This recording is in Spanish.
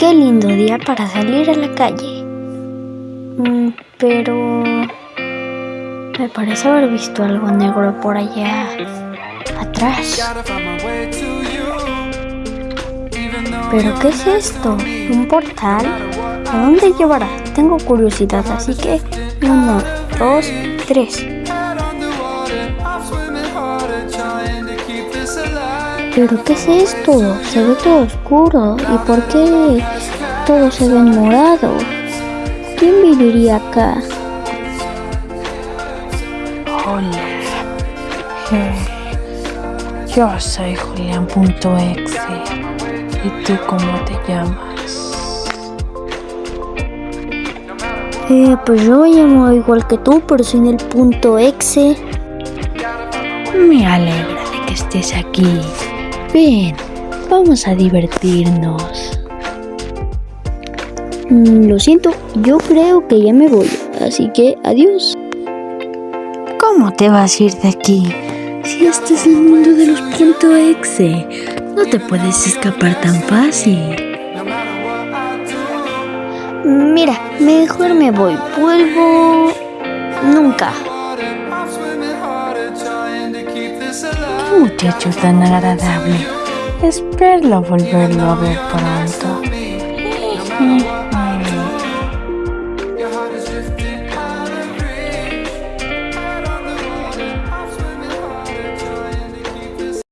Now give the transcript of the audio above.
Qué lindo día para salir a la calle. Mm, pero... Me parece haber visto algo negro por allá atrás. ¿Pero qué es esto? ¿Un portal? ¿A dónde llevará? Tengo curiosidad, así que... Uno, dos, tres. ¿Pero qué es esto? Se ve todo oscuro. ¿Y por qué todo se ve morado? ¿Quién viviría acá? Hola. Yo soy Julián.exe. ¿Y tú cómo te llamas? Eh, pues yo me llamo igual que tú, pero sin el punto exe. Me alegra de que estés aquí. Ven, vamos a divertirnos. Mm, lo siento, yo creo que ya me voy, así que adiós. ¿Cómo te vas a ir de aquí? Si este es el mundo de los punto exe, no te puedes escapar tan fácil. Mira, mejor me voy, vuelvo nunca. ¡Qué muchacho tan agradable! Espero volverlo a ver pronto.